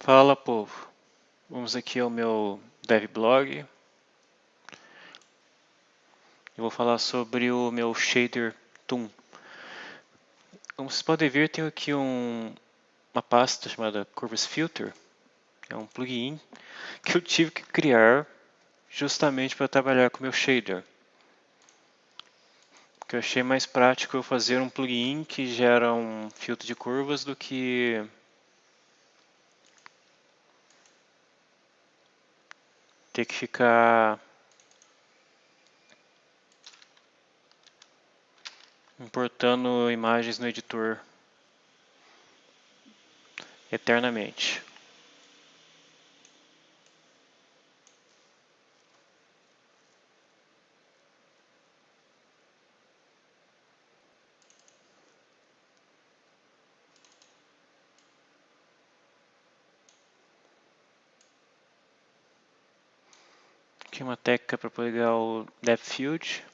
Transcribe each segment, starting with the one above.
Fala povo, vamos aqui ao meu devblog. Eu vou falar sobre o meu shader Toon. Como vocês podem ver, tenho aqui um, uma pasta chamada Curves Filter. É um plugin que eu tive que criar justamente para trabalhar com o meu shader. Porque eu achei mais prático eu fazer um plugin que gera um filtro de curvas do que ter que ficar importando imagens no editor eternamente. Aqui uma técnica para pegar o depth field.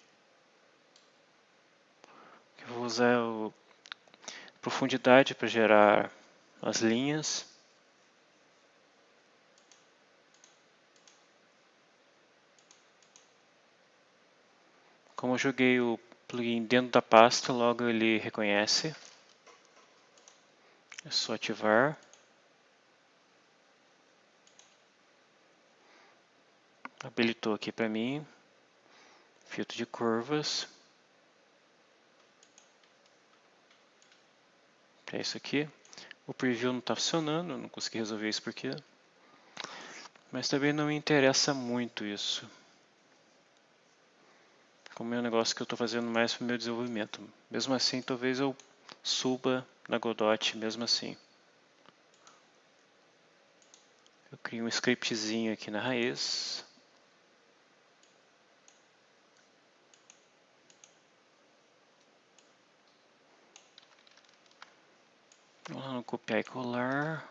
Eu vou usar a profundidade para gerar as linhas. Como eu joguei o plugin dentro da pasta, logo ele reconhece. É só ativar. Habilitou aqui para mim, filtro de curvas. É isso aqui. O preview não está funcionando, não consegui resolver isso porque... Mas também não me interessa muito isso. Como é um negócio que eu estou fazendo mais para o meu desenvolvimento. Mesmo assim, talvez eu suba na Godot mesmo assim. Eu crio um scriptzinho aqui na raiz. Vamos copiar e colar.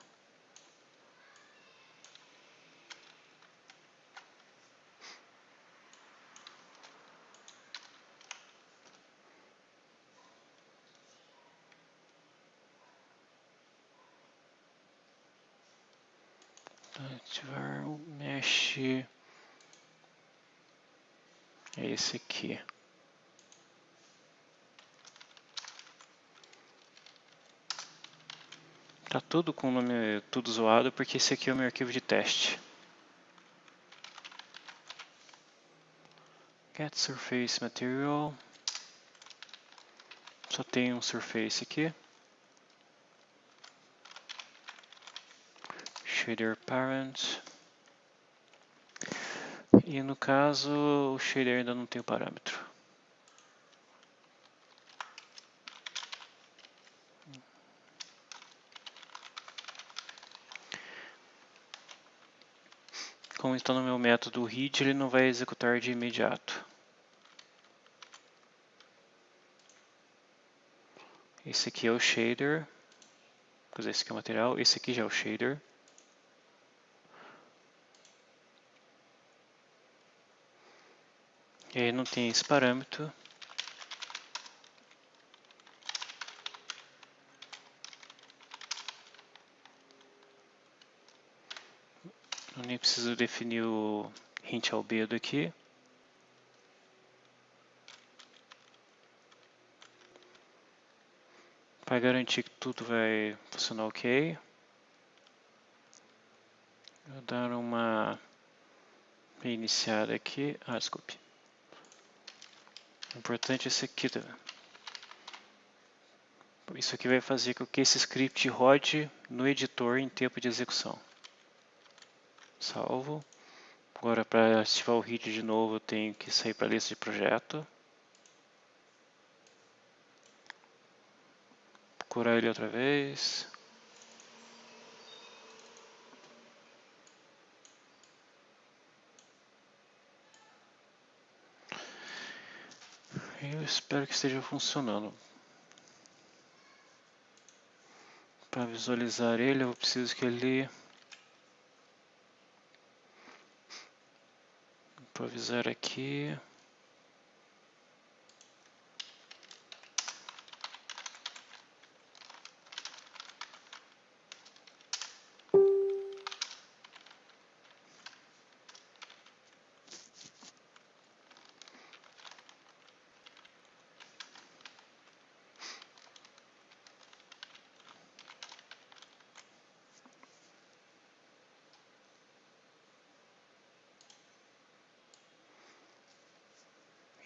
Ativar o mesh. É esse aqui. Tá tudo com o nome tudo zoado porque esse aqui é o meu arquivo de teste. Get Surface Material. Só tem um Surface aqui. Shader Parent. E no caso, o shader ainda não tem o parâmetro. Como está no meu método read, ele não vai executar de imediato. Esse aqui é o shader, esse aqui é o material, esse aqui já é o shader. E aí não tem esse parâmetro. Preciso definir o hint albedo aqui. Para garantir que tudo vai funcionar ok. Vou dar uma reiniciada aqui. Ah, desculpe. O importante é esse aqui também. Isso aqui vai fazer com que esse script rode no editor em tempo de execução salvo. Agora para ativar o HIT de novo eu tenho que sair para a lista de projeto. Procurar ele outra vez. Eu espero que esteja funcionando. Para visualizar ele eu preciso que ele improvisar aqui.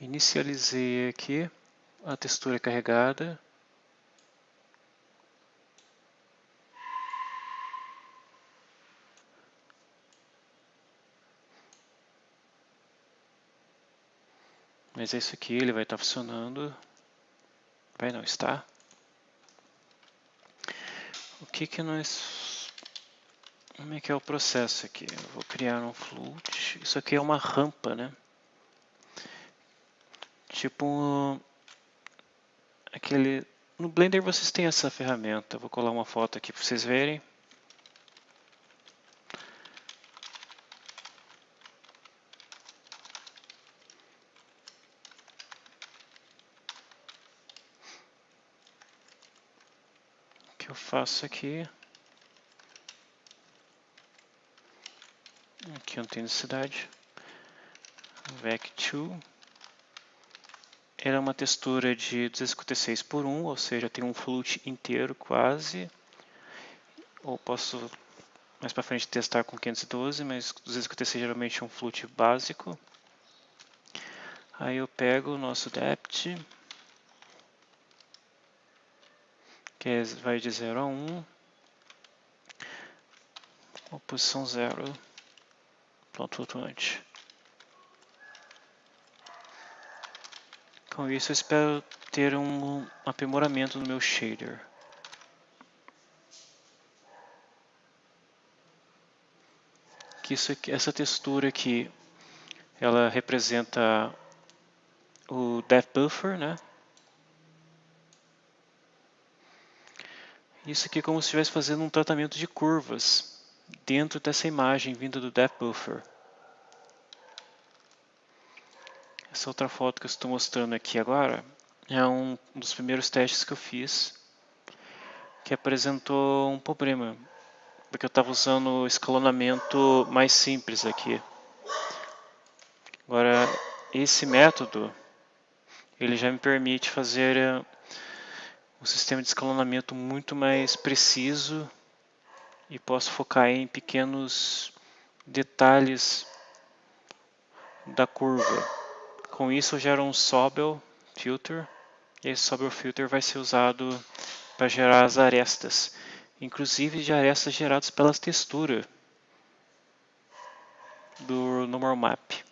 Inicializei aqui a textura carregada. Mas é isso aqui, ele vai estar funcionando. Vai não estar. O que que nós... Como é que é o processo aqui? Eu vou criar um float. Isso aqui é uma rampa, né? Tipo... Aquele... No Blender vocês têm essa ferramenta. vou colar uma foto aqui para vocês verem. que eu faço aqui. Aqui não tem necessidade. Vec2. É uma textura de 256 por 1, ou seja, tem um float inteiro quase. Ou posso mais para frente testar com 512, mas 256 geralmente é um float básico. Aí eu pego o nosso depth que é, vai de 0 a 1, um, a posição 0, ponto flutuante. Com isso eu espero ter um aprimoramento no meu shader. Que isso essa textura aqui, ela representa o depth buffer, né? Isso aqui é como se estivesse fazendo um tratamento de curvas dentro dessa imagem vinda do Depth Buffer. Essa outra foto que eu estou mostrando aqui agora é um dos primeiros testes que eu fiz que apresentou um problema porque eu estava usando o escalonamento mais simples aqui. Agora, esse método ele já me permite fazer um sistema de escalonamento muito mais preciso e posso focar em pequenos detalhes da curva. Com isso eu gero um Sobel filter e esse Sobel filter vai ser usado para gerar as arestas, inclusive de arestas geradas pelas texturas do normal map.